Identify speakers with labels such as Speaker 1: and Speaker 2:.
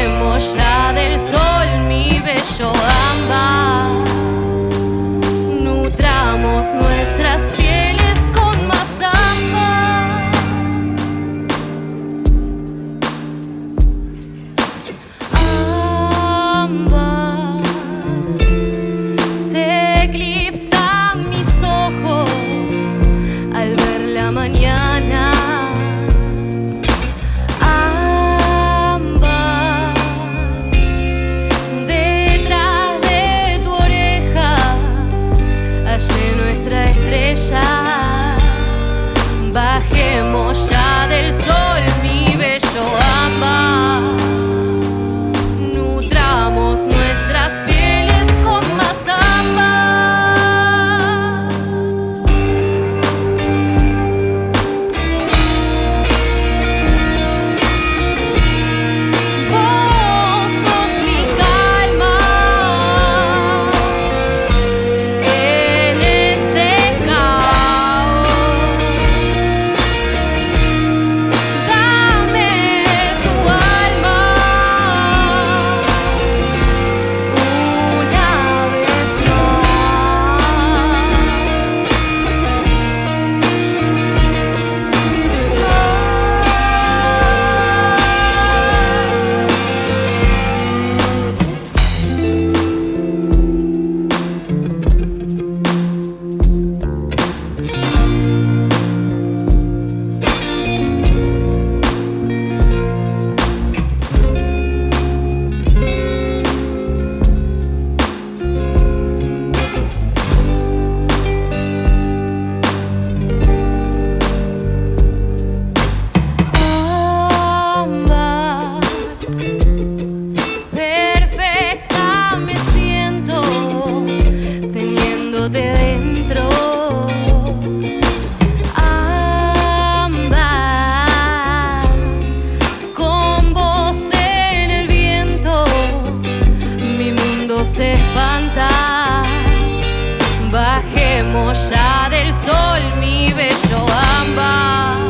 Speaker 1: vemos ya del sol mi bello ámbar. espanta. Bajemos ya del sol, mi bello ámbar.